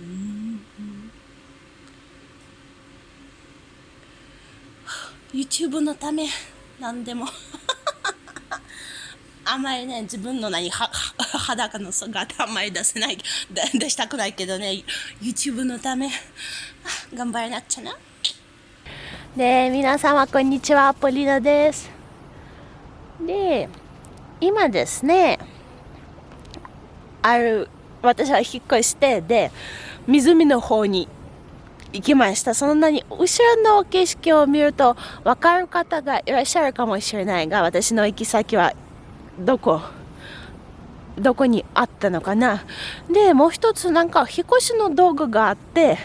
うん YouTube のため何でも。あんまりね自分の何は裸の姿あんまり出せない出したくないけどね YouTube のため頑張らなくちゃな。で皆様こんにちは。ポリナです。で今ですねある私は引っ越してで湖の方に行きました。そんなに後ろの景色を見ると分かる方がいらっしゃるかもしれないが私の行き先はどこどこにあったのかな。でもう一つなんか引っ越しの道具があって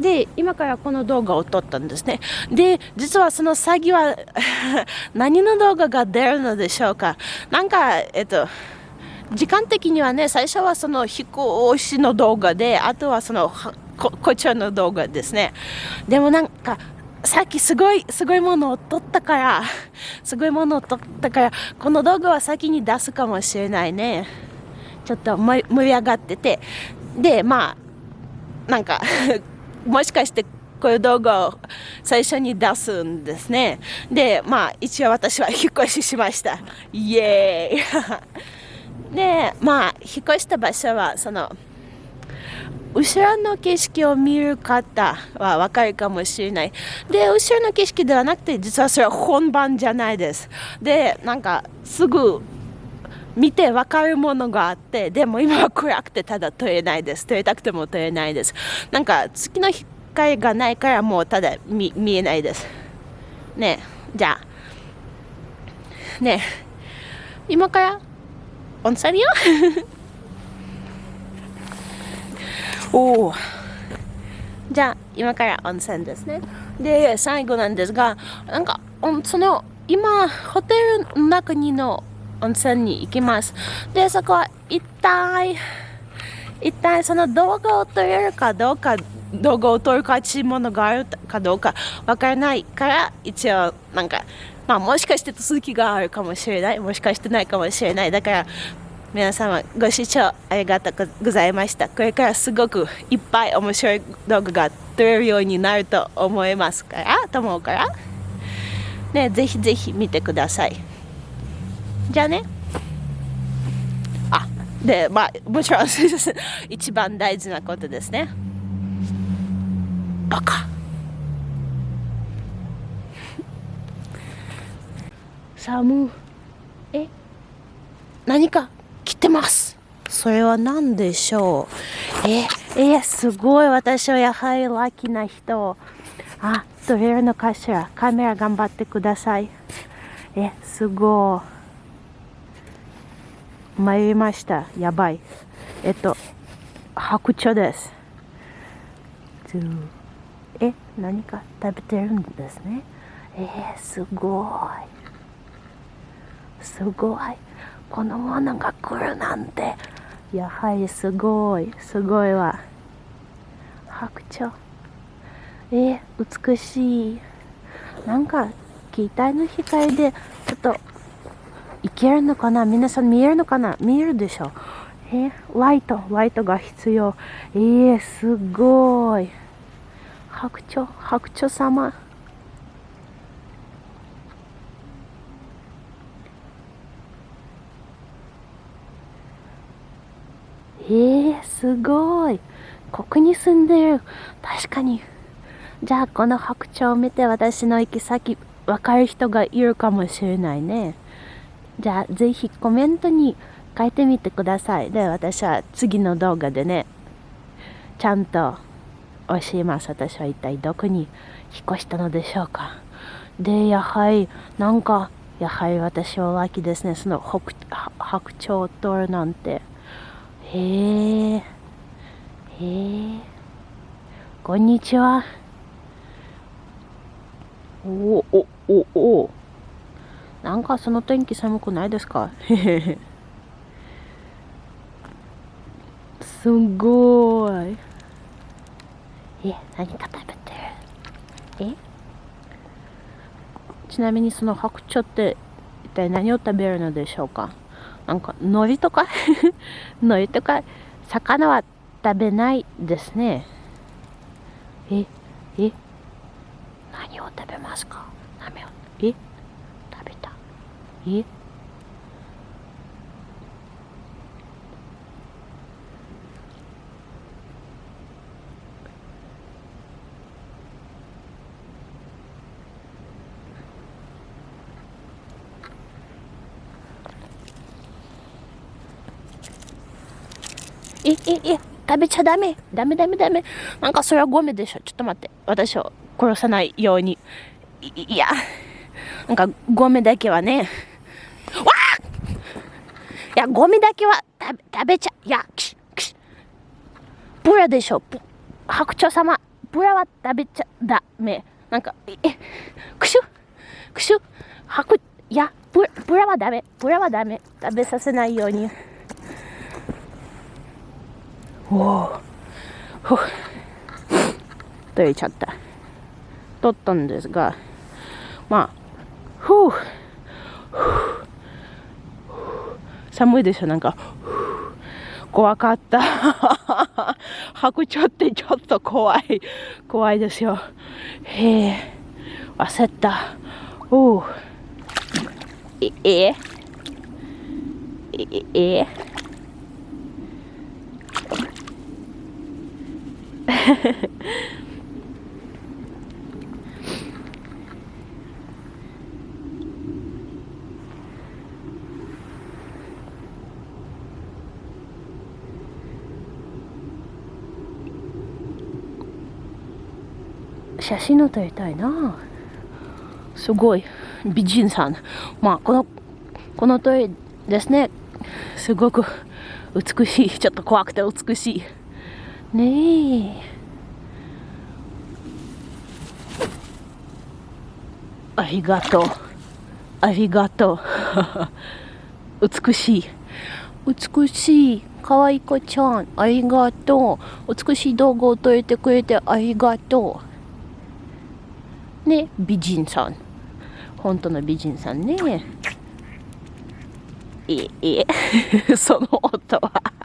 で今からこの動画を撮ったんですね。で実はその詐欺は 何の動画が出るのでしょうか。なんかえっと時間的にはね最初はその飛行士の動画であとはそのここちらの動画ですね。でもなんかさっきすごいすごいものを撮ったから すごいものを撮ったからこの動画は先に出すかもしれないね。ちょっと盛り上がってて。でまあなんか もしかしてこういう動画を最初に出すんですね。でまあ一応私は引っ越ししました。イエーイ。でまあ引っ越した場所はその後ろの景色を見る方はわかるかもしれない。で、後ろの景色ではなくて、実はそれは本番じゃないです。で、なんか、すぐ見てわかるものがあって、でも今は暗くてただ撮れないです。撮りたくても撮れないです。なんか、月の光がないからもうただ見見えないです。ねじゃあ、ね今から温泉よおおじゃあ今から温泉ですねで最後なんですがなんかその今ホテルの中にの温泉に行きますでそこは一体一体その動画を撮れるかどうか動画を撮るかちものがあるかどうかわからないから一応なんかまあもしかして続きがあるかもしれない。もしかしてないかもしれない。だから皆様ご視聴ありがとうございました。これからすごくいっぱい面白い動画が撮れるようになると思いますからと思うから。ねぜひぜひ見てください。じゃあね。あでまあもちろん 一番大事なことですね。バカ。寒え？何か来てますそれは何でしょう？え、え、すごい。私はやはりラッキーな人。あ、撮れるのかしら？カメラ頑張ってください。え、すごい。参りました。やばい。えっと、白鳥です。え、何か食べてるんですね。え？ー、すごい。すごい。このものが来るなんて。やはりすごい。すごいわ。白鳥。え、美しい。なんか携帯の光でちょっといけるのかな？皆さん見えるのかな？見えるでしょえー、ライト。ライトが必要。えー、すごい。白鳥。白鳥様えー、すごい。ここに住んでる。確かに。じゃあ、この白鳥を見て私の行き先、わかる人がいるかもしれないね。じゃあ、ぜひコメントに書いてみてください。で、私は次の動画でね、ちゃんと教えます。私は一体どこに引っ越したのでしょうか。で、やはり、なんか、やはり私はラッキーですね。その白鳥を取るなんて。へえ。へえ。こんにちは。おお、お、お、お。なんかその天気寒くないですか？へへへ。すごい。え、何か食べてる？え？ちなみにその白鳥って一体何を食べるのでしょうか？なんか海苔とか？海苔とか 魚は食べないですね。え、え、何を食べますか？何を、え、食べた。え？え、え、え、食べちゃダメ。ダメダメダメ。なんかそれはゴミでしょ。ちょっと待って。私を殺さないように。いや。なんかゴミだけはね。わあいや、ゴミだけは食べ食べちゃ、いや、キシキシブラでしょ。白鳥様。ブラは食べちゃダメ。なんか、え、くしゅくしゅ白、いや、ブラブラはダメ。ブラはダメ。食べさせないように。おお取れちゃった。取ったんですがまあふう。寒いでしょなんか。怖かった。白鳥ってちょっと怖い。怖いですよ。へえ。焦った。おおええええ。写真を撮りたいな。すごい。美人さん。まあこのこの鳥ですね。すごく美しい。ちょっと怖くて美しい。ねえ。ありがとう。ありがとう。美しい。美しい。かわいこちゃん。ありがとう。美しい動画を撮れてくれてありがとう。ね美人さん。本当の美人さんね。ええ。その音は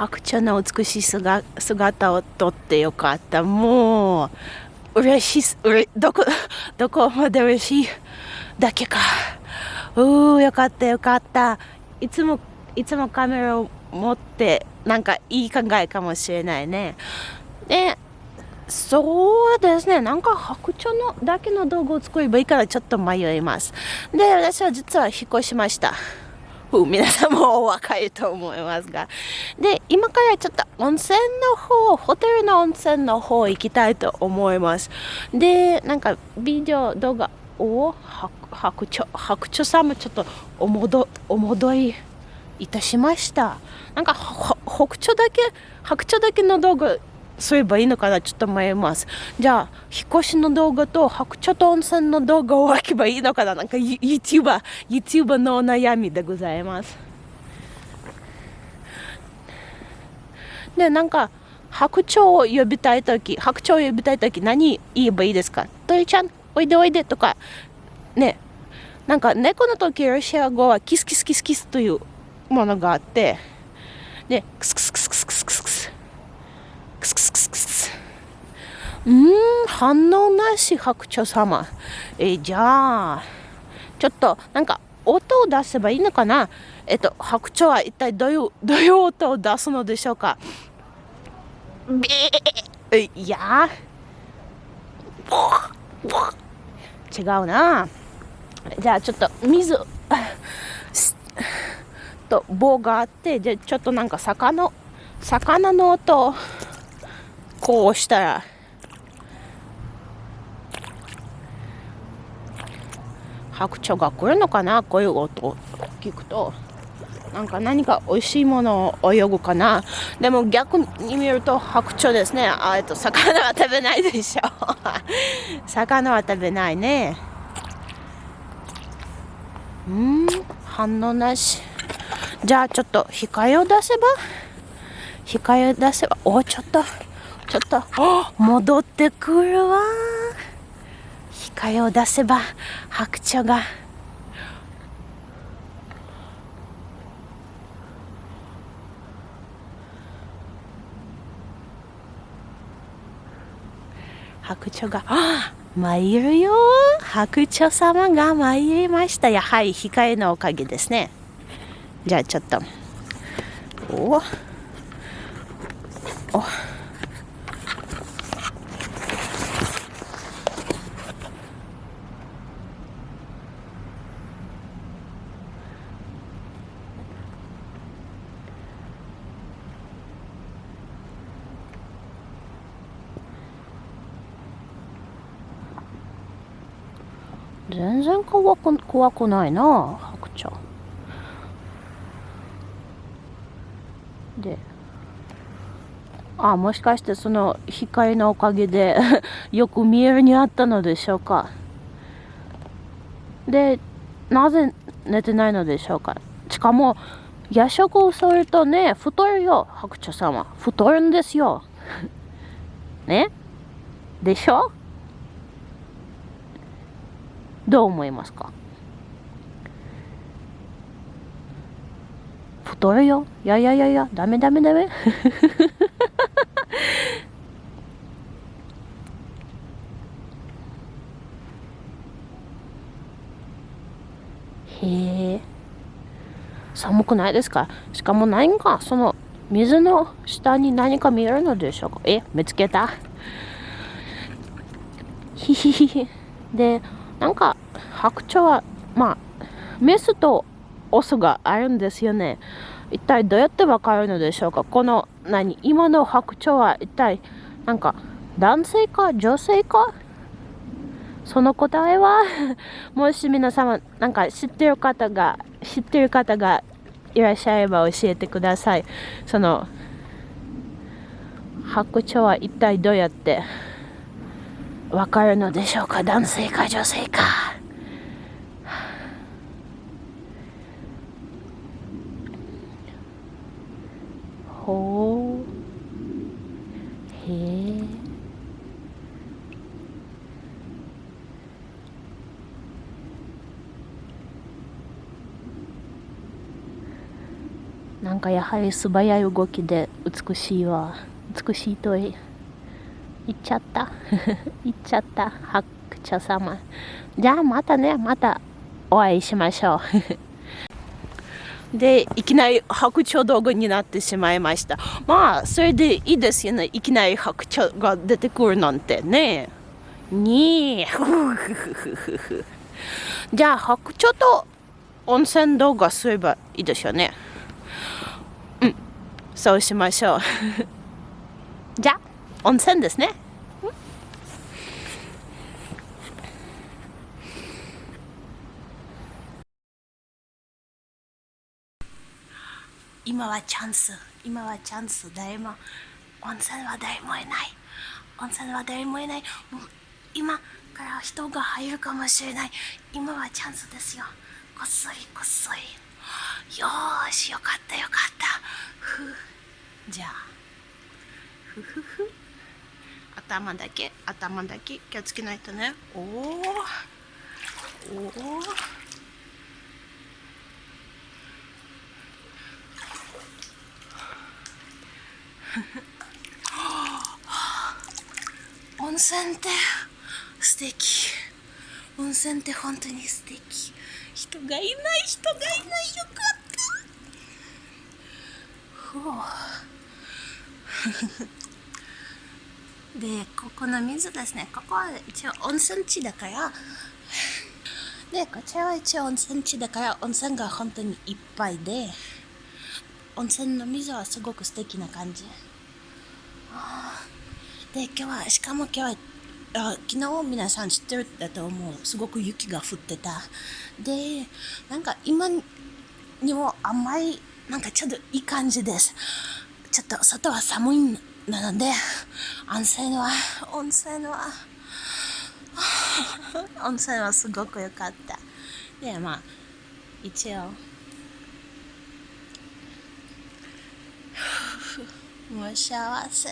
白鳥の美しい姿を撮ってよかった。もう、嬉しい、うれどこ、どこまで嬉しいだけか。うー、よかったよかった。いつも、いつもカメラを持って、なんかいい考えかもしれないね。で、そうですね。なんか白鳥のだけの道具を作ればいいからちょっと迷います。で、私は実は引っ越しました。皆さんもお分かりと思いますが。で、今からちょっと温泉の方、ホテルの温泉の方行きたいと思います。で、なんかビデオ、動画を白鳥、白鳥さんもちょっとお戻お戻りいたしました。なんか北鳥だけ、白鳥だけの動画すればいいのかなちょっと迷います。じゃあ、引っ越しの動画と白鳥と温泉の動画を分けばいいのかななんか YouTuber、YouTuber のお悩みでございます。で、なんか、白鳥を呼びたいとき、白鳥を呼びたいとき何言えばいいですか？鳥ちゃん、おいでおいでとか、ね、なんか猫の時ロシア語はキスキスキスキスというものがあって、で、クスクスクスクスクスクスクスうん反応なし白鳥様。えじゃあちょっとなんか音を出せばいいのかな？えっと白鳥は一体どういうどういう音を出すのでしょうか？ビー。いや。違うな。じゃあちょっと水と棒があってじゃあちょっとなんか魚魚の音こうしたら白鳥が来るのかな？こういう音を聞くと。なんか何か美味しいものを泳ぐかな？でも逆に見ると白鳥ですね。あえっと魚は食べないでしょ 魚は食べないね。うん反応なし。じゃあちょっと控えを出せば？控えを出せば？おちょっとちょっと。戻ってくるわ控えを出せば白鳥が。白鳥があ参るよ。白鳥様が参りました。やはり控えのおかげですね。じゃあちょっと。おお全然怖くないな白鳥。であもしかしてその光のおかげで よく見えるにあったのでしょうか。でなぜ寝てないのでしょうか。しかも夜食をするとね太るよ白鳥さんは。太るんですよ。ね？でしょ？どう思いますか？太るよ。いやいやいやいや。ダメダメダメ。へえ。寒くないですか？しかも何か？その水の下に何か見えるのでしょうか？え？見つけた？ひひひひ。でなんか白鳥はまあメスとオスがあるんですよね。一体どうやってわかるのでしょうか？この何？今の白鳥は一体なんか男性か女性か？その答えは？もし皆様なんか知ってる方が知ってる方がいらっしゃれば教えてください。その白鳥は一体どうやってわかるのでしょうか？男性か女性かほうへえなんかやはり素早い動きで美しいわ。美しいとい行っちゃった。行っちゃった。白鳥様。じゃあまたね。またお会いしましょう。でいきなり白鳥動画になってしまいました。まあそれでいいですよね。いきなり白鳥が出てくるなんてね。に じゃあ白鳥と温泉動画すればいいですよね。そうしましょう。じゃあ温泉ですね。今はチャンス。今はチャンス誰も温泉は誰もいない。温泉は誰もいない。今から人が入るかもしれない。今はチャンスですよ。こっそりこっそり。よーしよかったよかったふじゃあふふふ。頭だけ頭だけ。気をつけないとね。おおおお 温泉って素敵。温泉って本当に素敵。人がいない人がいない。よかった。ふうでここの水ですね。ここは一応温泉地だから。でこちらは一応温泉地だから温泉が本当にいっぱいで温泉の水はすごく素敵な感じ。で今日はしかも今日はあ昨日皆さん知ってるだと思う。すごく雪が降ってた。でなんか今にもあんまりなんかちょっといい感じです。ちょっと外は寒いんなので、温泉は、温泉は、温泉はすごく良かった。で、まあ、一応、もう幸せ。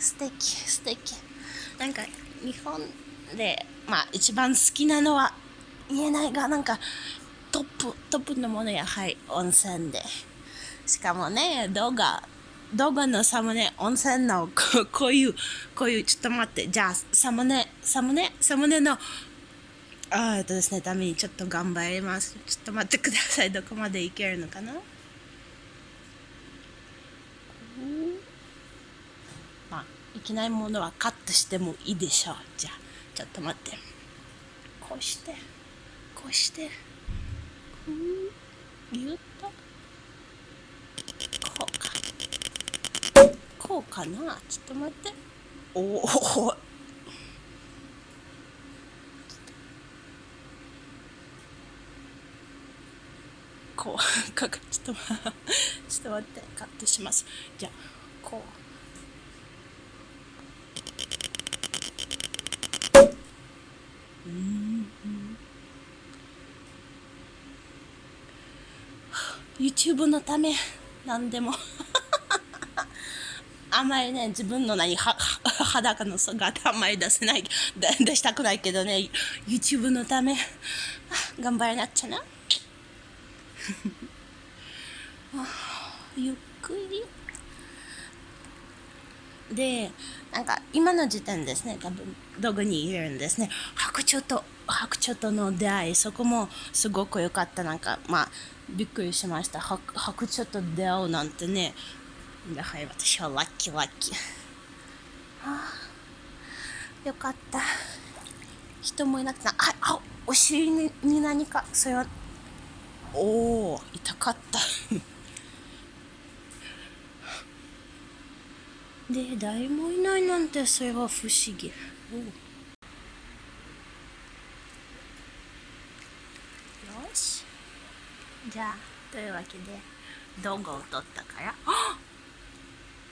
素敵、素敵。なんか、日本で、まあ、一番好きなのは言えないが、なんか、トップ、トップのものや、はい、温泉で。しかもね動画動画のサムネ温泉のこ こういうこういうちょっと待ってじゃあサムネサムネサムネのあえっとですねためにちょっと頑張ります。ちょっと待ってください。どこまでいけるのかな？まあいけないものはカットしてもいいでしょう。じゃあちょっと待って。こうしてこうして。こうぎゅっと。こうか。こうかな？ちょっと待って。おおこうか。かちょっとちょっと待って。カットします。じゃあこう。うん、YouTube のため。何でも。あんまりね自分の何は裸の姿あんまり出せない出したくないけどね YouTube のため頑張らなくちゃな。ゆっくり。でなんか今の時点ですね多分どこにいるんですね。白鳥と白鳥との出会いそこもすごく良かった。なんかまあびっくりしました。白白鳥と出会うなんてね。やはり私はラッキーラッキー。ああよかった。人もいなくてああお尻にに何かそれは。おお痛かった。で誰もいないなんてそれは不思議。よしじゃあというわけで動画を撮ったから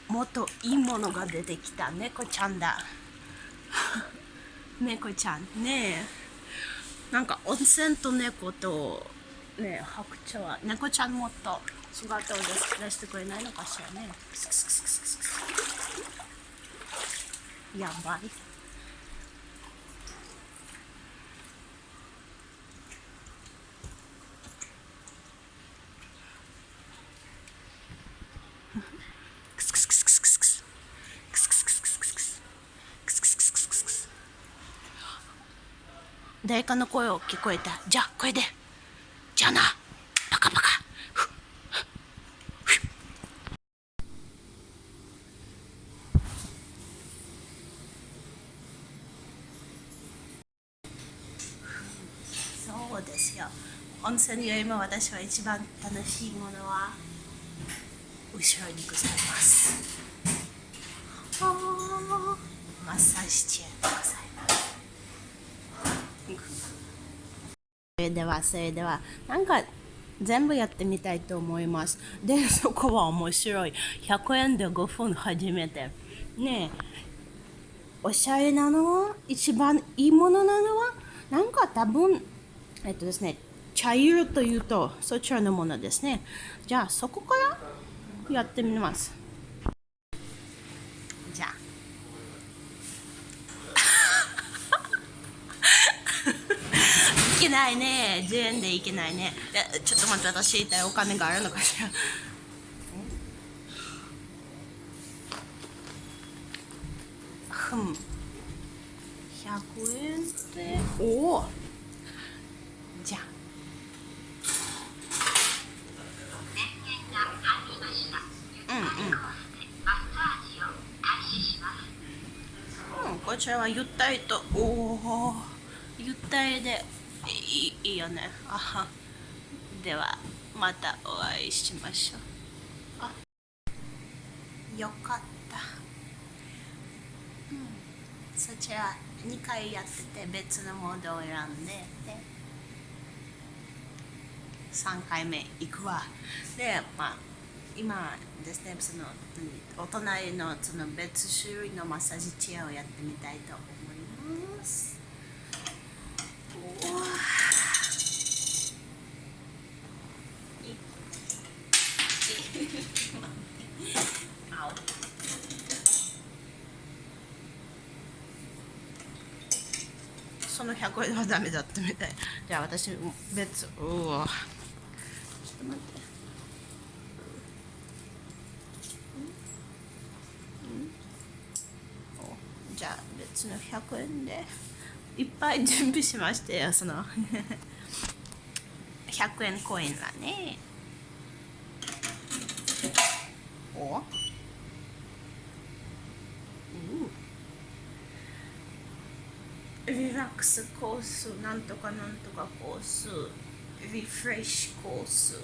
もっといいものが出てきた猫ちゃんだ。猫ちゃんね。えなんか温泉と猫とね白鳥は猫ちゃんもっと姿を出してくれないのかしらね。やばい誰かの声を聞こえた。じゃあこれで。じゃあな。パカパカ。そうですよ。温泉よりも私は一番楽しいものは後ろにございます。マッサージチェア。でございますそれではそれではなんか全部やってみたいと思います。でそこは面白い。100円で5分初めて。ねえ。おしゃれなのは？一番いいものなのは？なんか多分えっとですね茶色というとそちらのものですね。じゃあそこからやってみますじゃあいけないね10円でいけないね。でちょっと待って私一体お金があるのかしら。ふん。100円でおお。じゃあ。うん、こちらはゆったりと。おおゆったりでいいいいよね。あはではまたお会いしましょう。あよかった、うん、そちら2回やってて別のモードを選んでで3回目行くわ。でまあ今ですねそのお隣のその別種類のマッサージチェアをやってみたいと思います。う好。その100円はダメだったみたい。じゃあ私、別、うわ。ちょっと待って。じゃあ別の100円でいっぱい準備しましたよその 100円コインはねお？スコースなんとかなんとかコースリフレッシュコース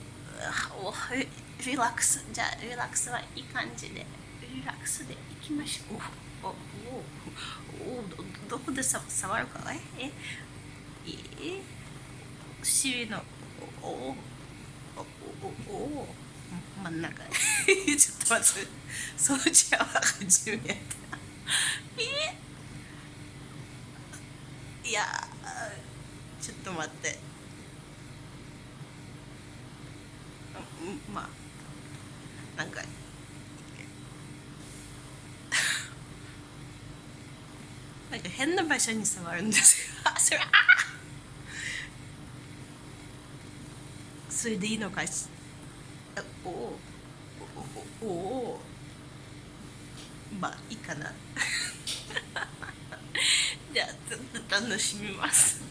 リラックスじゃあリラックスはいい感じでリラックスでいきましょう。おおおおどこでさ触るかえ？え？え？尻のおおおおお真ん中。ちょっと待って。そのちは初めてえ？いやちょっと待って。まあなんかなんか変な場所に触るんですよ。それ。それでいいのかし？おおおおまあいいかな。じゃあずっと楽しみます。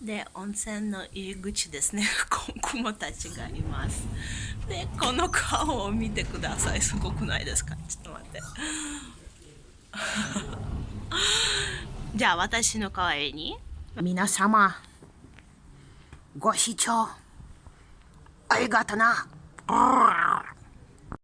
で温泉の入り口ですね。子供たちがいます。でこの顔を見てください。すごくないですか？ちょっと待って。じゃあ私の代わりに皆様ご視聴ありがとな。